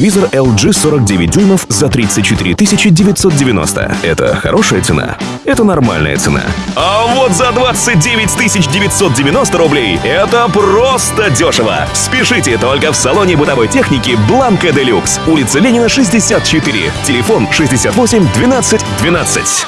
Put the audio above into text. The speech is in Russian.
Телевизор LG 49 дюймов за 34 990. Это хорошая цена? Это нормальная цена. А вот за 29 990 рублей это просто дешево. Спешите только в салоне бытовой техники Бланка Делюкс. Улица Ленина, 64. Телефон 68 12 12.